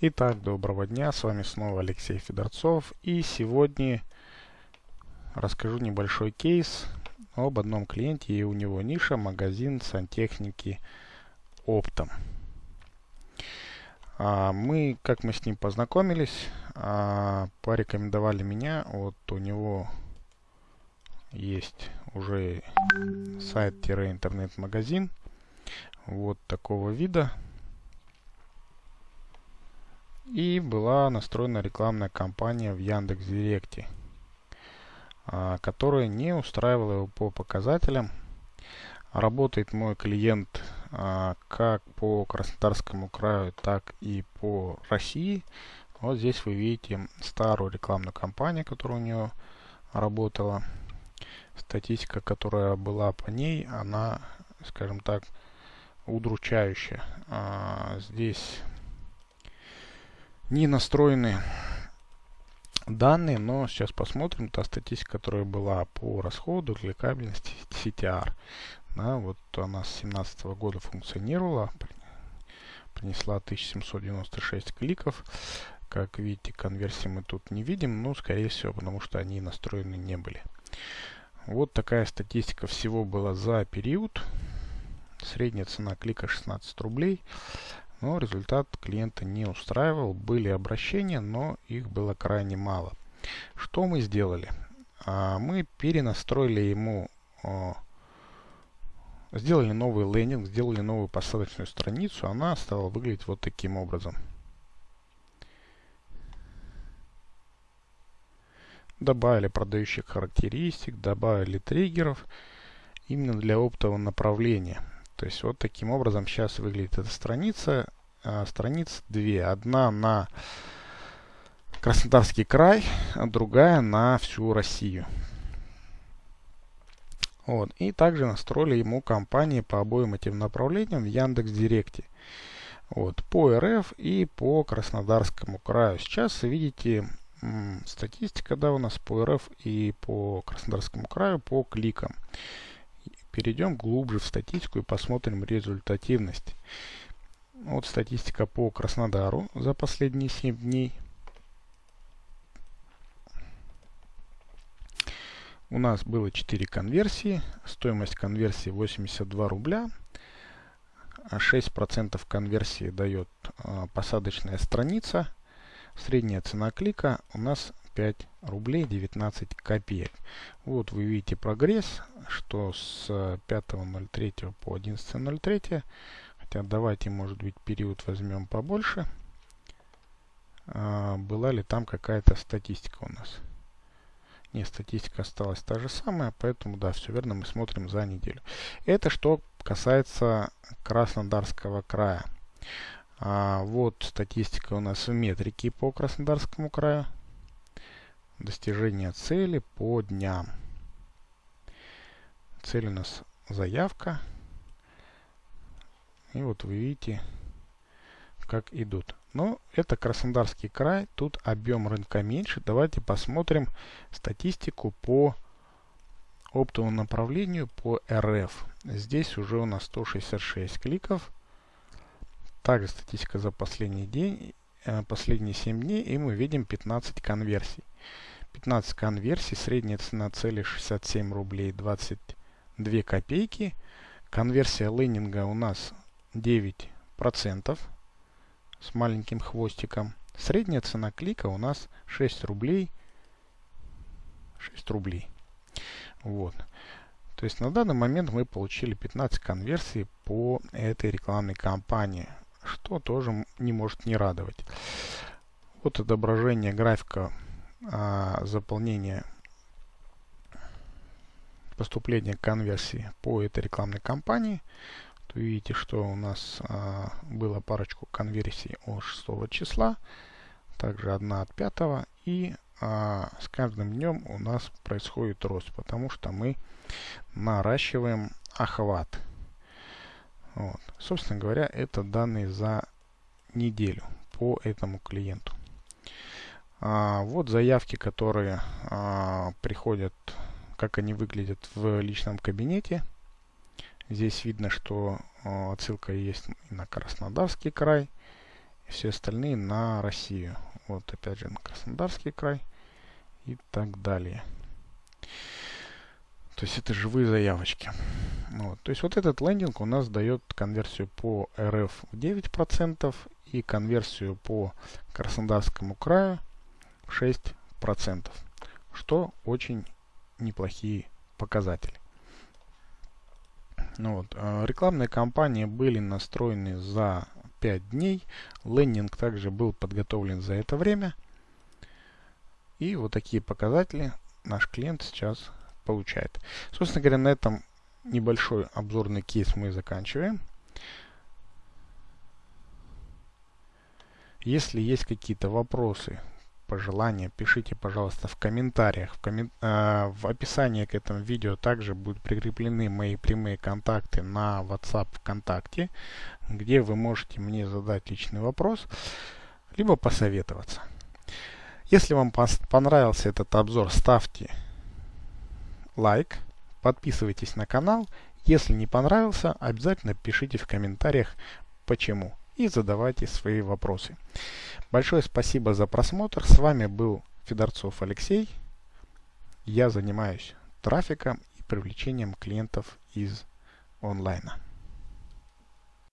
Итак, доброго дня, с вами снова Алексей Федорцов и сегодня расскажу небольшой кейс об одном клиенте и у него ниша магазин сантехники оптом. А, мы, как мы с ним познакомились, а, порекомендовали меня, вот у него есть уже сайт-интернет-магазин вот такого вида и была настроена рекламная кампания в Яндекс Директе, а, которая не устраивала его по показателям. Работает мой клиент а, как по Краснодарскому краю, так и по России. Вот здесь вы видите старую рекламную кампанию, которая у него работала. Статистика, которая была по ней, она, скажем так, удручающая. А, здесь не настроены данные, но сейчас посмотрим. Та статистика, которая была по расходу, кликабельности CTR. Да, вот она с 2017 года функционировала, принесла 1796 кликов. Как видите, конверсии мы тут не видим, но, скорее всего, потому что они настроены не были. Вот такая статистика всего была за период. Средняя цена клика 16 рублей но результат клиента не устраивал. Были обращения, но их было крайне мало. Что мы сделали? А, мы перенастроили ему, сделали новый лендинг, сделали новую посадочную страницу. Она стала выглядеть вот таким образом. Добавили продающих характеристик, добавили триггеров именно для оптового направления. То есть вот таким образом сейчас выглядит эта страница. А, страниц две. Одна на Краснодарский край, а другая на всю Россию. Вот. И также настроили ему компании по обоим этим направлениям в Яндекс Директе. Вот, по РФ и по Краснодарскому краю. Сейчас видите статистика да, у нас по РФ и по Краснодарскому краю по кликам. Перейдем глубже в статистику и посмотрим результативность. Вот статистика по Краснодару за последние 7 дней. У нас было 4 конверсии. Стоимость конверсии 82 рубля. 6% конверсии дает э, посадочная страница. Средняя цена клика у нас 5 рублей 19 копеек. Вот вы видите прогресс, что с 5.03 по 11.03, хотя давайте, может быть, период возьмем побольше, а, была ли там какая-то статистика у нас. Не, статистика осталась та же самая, поэтому, да, все верно, мы смотрим за неделю. Это что касается Краснодарского края. А, вот статистика у нас в метрике по Краснодарскому краю достижение цели по дням. Цель у нас заявка. И вот вы видите, как идут. Но это Краснодарский край, тут объем рынка меньше. Давайте посмотрим статистику по оптовому направлению по РФ. Здесь уже у нас 166 кликов. Также статистика за последний день, последние 7 дней, и мы видим 15 конверсий. 15 конверсий, средняя цена цели 67 рублей 22 копейки. Конверсия лендинга у нас 9% с маленьким хвостиком. Средняя цена клика у нас 6 рублей 6 рублей. Вот. То есть на данный момент мы получили 15 конверсий по этой рекламной кампании, что тоже не может не радовать. Вот отображение графика а, заполнение поступления конверсии по этой рекламной кампании, то видите, что у нас а, было парочку конверсий от 6 числа, также одна от 5 и а, с каждым днем у нас происходит рост, потому что мы наращиваем охват. Вот. Собственно говоря, это данные за неделю по этому клиенту. А, вот заявки, которые а, приходят, как они выглядят в личном кабинете. Здесь видно, что а, отсылка есть на Краснодарский край. все остальные на Россию. Вот опять же Краснодарский край и так далее. То есть это живые заявочки. Вот. То есть вот этот лендинг у нас дает конверсию по РФ в 9% и конверсию по Краснодарскому краю в 6%, что очень неплохие показатели. Ну вот, э, рекламные кампании были настроены за 5 дней. Лендинг также был подготовлен за это время. И вот такие показатели наш клиент сейчас получает. Собственно говоря, на этом небольшой обзорный кейс мы заканчиваем. Если есть какие-то вопросы, пожелания, пишите, пожалуйста, в комментариях. В, коммен... э, в описании к этому видео также будут прикреплены мои прямые контакты на WhatsApp ВКонтакте, где вы можете мне задать личный вопрос, либо посоветоваться. Если вам понравился этот обзор, ставьте лайк, подписывайтесь на канал. Если не понравился, обязательно пишите в комментариях почему и задавайте свои вопросы. Большое спасибо за просмотр. С вами был Федорцов Алексей. Я занимаюсь трафиком и привлечением клиентов из онлайна.